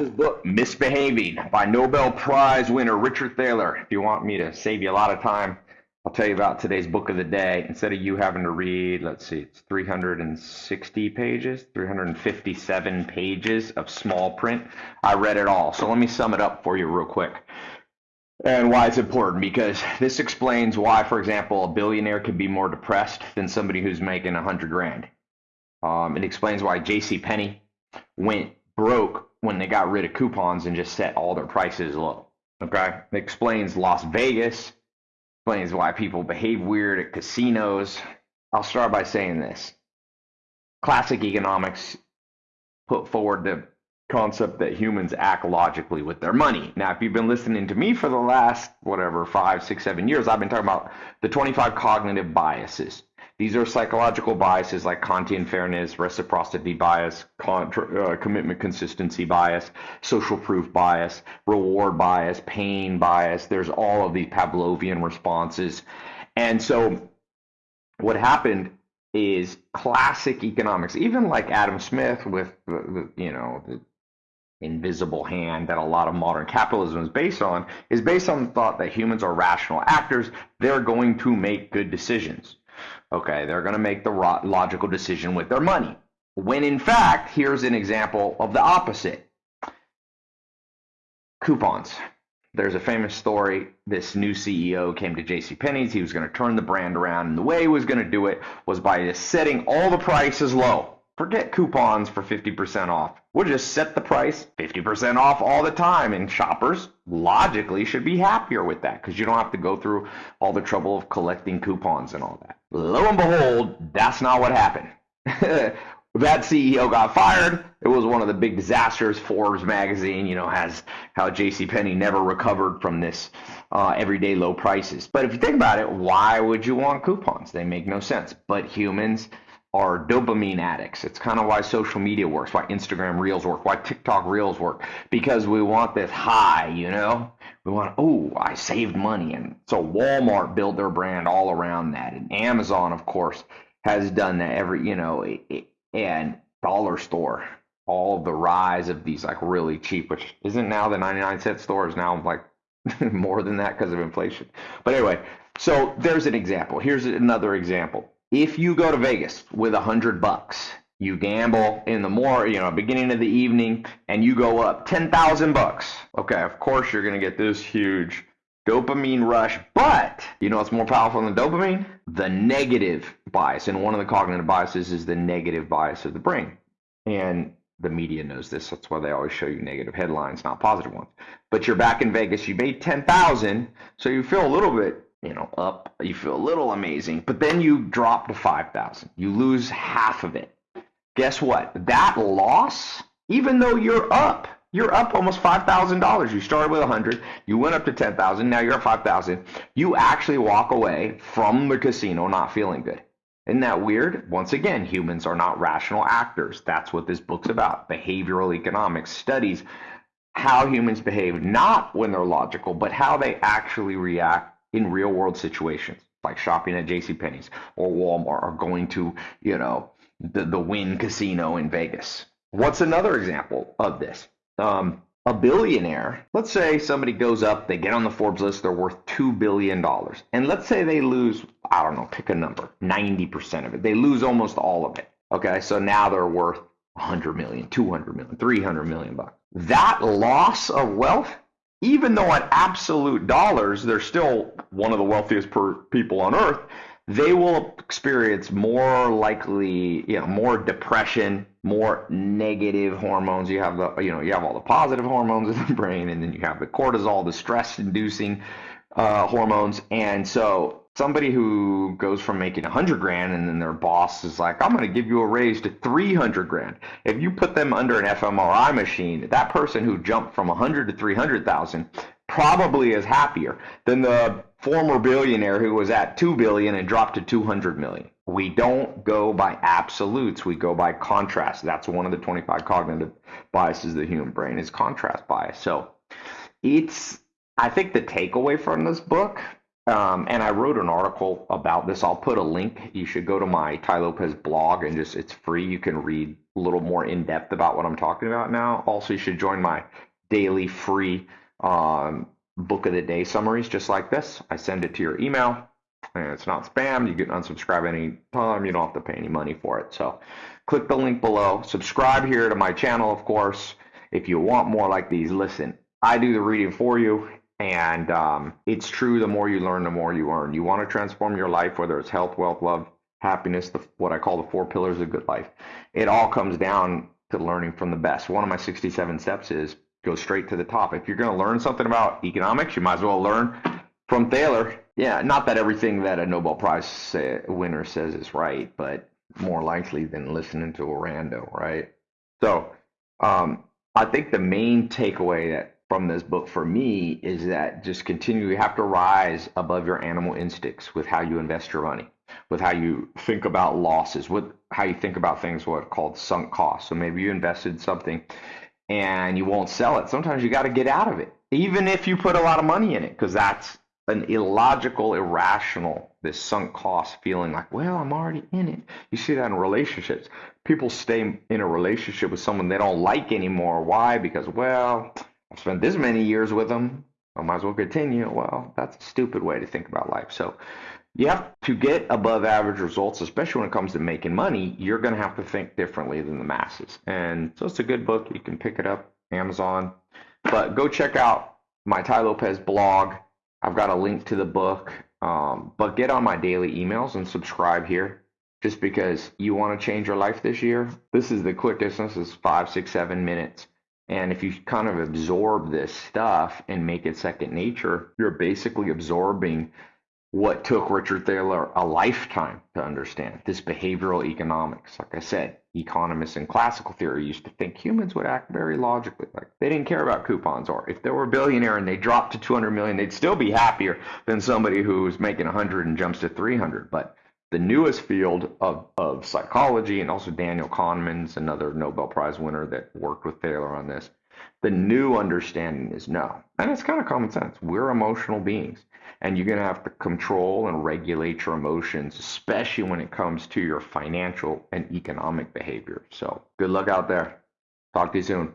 This book, Misbehaving, by Nobel Prize winner Richard Thaler. If you want me to save you a lot of time, I'll tell you about today's book of the day. Instead of you having to read, let's see, it's 360 pages, 357 pages of small print. I read it all. So let me sum it up for you real quick. And why it's important because this explains why, for example, a billionaire can be more depressed than somebody who's making a hundred grand. Um, it explains why J.C. Penney went broke when they got rid of coupons and just set all their prices low. Okay, it explains Las Vegas, explains why people behave weird at casinos. I'll start by saying this: classic economics put forward the concept that humans act logically with their money. Now, if you've been listening to me for the last whatever five, six, seven years, I've been talking about the 25 cognitive biases. These are psychological biases like Kantian fairness, reciprocity bias, contra, uh, commitment consistency bias, social proof bias, reward bias, pain bias. There's all of these Pavlovian responses. And so what happened is classic economics, even like Adam Smith with the, the you know the invisible hand that a lot of modern capitalism is based on, is based on the thought that humans are rational actors. They're going to make good decisions. Okay, they're going to make the logical decision with their money. When in fact, here's an example of the opposite coupons. There's a famous story. This new CEO came to J.C. Penney's. He was going to turn the brand around, and the way he was going to do it was by just setting all the prices low. Forget coupons for 50% off. We'll just set the price 50% off all the time. And shoppers logically should be happier with that because you don't have to go through all the trouble of collecting coupons and all that. Lo and behold, that's not what happened. that CEO got fired. It was one of the big disasters. Forbes magazine, you know, has how J.C. Penney never recovered from this uh, everyday low prices. But if you think about it, why would you want coupons? They make no sense. But humans are dopamine addicts. It's kind of why social media works, why Instagram Reels work, why TikTok Reels work, because we want this high, you know? We want, oh, I saved money. And so Walmart built their brand all around that. And Amazon, of course, has done that every, you know, and Dollar Store, all the rise of these like really cheap, which isn't now the 99 cent store is now like more than that because of inflation. But anyway, so there's an example. Here's another example if you go to Vegas with a hundred bucks, you gamble in the more, you know, beginning of the evening, and you go up ten thousand bucks. Okay, of course you're gonna get this huge dopamine rush, but you know what's more powerful than dopamine? The negative bias, and one of the cognitive biases is the negative bias of the brain, and the media knows this. That's why they always show you negative headlines, not positive ones. But you're back in Vegas, you made ten thousand, so you feel a little bit you know, up, you feel a little amazing, but then you drop to 5,000. You lose half of it. Guess what? That loss, even though you're up, you're up almost $5,000. You started with 100, you went up to 10,000, now you're at 5,000. You actually walk away from the casino not feeling good. Isn't that weird? Once again, humans are not rational actors. That's what this book's about. Behavioral economics studies how humans behave, not when they're logical, but how they actually react in real world situations, like shopping at J.C. Penney's or Walmart or going to, you know, the, the Wynn Casino in Vegas. What's another example of this? Um, a billionaire, let's say somebody goes up, they get on the Forbes list, they're worth $2 billion. And let's say they lose, I don't know, pick a number, 90% of it. They lose almost all of it. Okay, so now they're worth 100 million, 200 million, 300 million bucks. That loss of wealth even though at absolute dollars they're still one of the wealthiest per people on earth, they will experience more likely, you know, more depression, more negative hormones. You have the, you know, you have all the positive hormones in the brain, and then you have the cortisol, the stress-inducing uh, hormones, and so somebody who goes from making 100 grand and then their boss is like i'm going to give you a raise to 300 grand. If you put them under an fmri machine that person who jumped from 100 to 300000 probably is happier than the former billionaire who was at 2 billion and dropped to 200 million. We don't go by absolutes we go by contrast. That's one of the 25 cognitive biases of the human brain is contrast bias. So it's i think the takeaway from this book Um, and I wrote an article about this. I'll put a link. You should go to my Tai Lopez blog and just it's free. You can read a little more in depth about what I'm talking about now. Also, you should join my daily free um, book of the day summaries, just like this. I send it to your email, and it's not spam. You can unsubscribe any time. You don't have to pay any money for it. So, click the link below. Subscribe here to my channel, of course. If you want more like these, listen. I do the reading for you, and um, it's true. The more you learn, the more you earn. You want to transform your life, whether it's health, wealth, love, happiness, the, what I call the four pillars of good life. It all comes down to learning from the best. One of my 67 steps is go straight to the top. If you're going to learn something about economics, you might as well learn from Thaler. Yeah, not that everything that a Nobel Prize say, winner says is right, but more likely than listening to a rando, right? So, um, I think the main takeaway that from this book for me is that just continue you have to rise above your animal instincts with how you invest your money with how you think about losses with how you think about things what are called sunk costs. So maybe you invested something and you won't sell it. Sometimes you got to get out of it even if you put a lot of money in it because that's an illogical irrational this sunk cost feeling like well i'm already in it. You see that in relationships. People stay in a relationship with someone they don't like anymore. Why? Because well I've spent this many years with them. I might as well continue. Well, that's a stupid way to think about life. So you have to get above average results, especially when it comes to making money. You're going to have to think differently than the masses. And so it's a good book. You can pick it up Amazon. But go check out my Tai Lopez blog. I've got a link to the book. Um, but get on my daily emails and subscribe here just because you want to change your life this year. This is the quickest. This is five, six, seven minutes. And if you kind of absorb this stuff and make it second nature, you're basically absorbing what took Richard Thaler a lifetime to understand this behavioral economics. Like I said, economists in classical theory used to think humans would act very logically. Like they didn't care about coupons, or if they were a billionaire and they dropped to 200 million, they'd still be happier than somebody who's making 100 and jumps to 300. But the newest field of, of psychology, and also Daniel Kahneman's another Nobel Prize winner that worked with Thaler on this. The new understanding is no. And it's kind of common sense. We're emotional beings, and you're going to have to control and regulate your emotions, especially when it comes to your financial and economic behavior. So, good luck out there. Talk to you soon.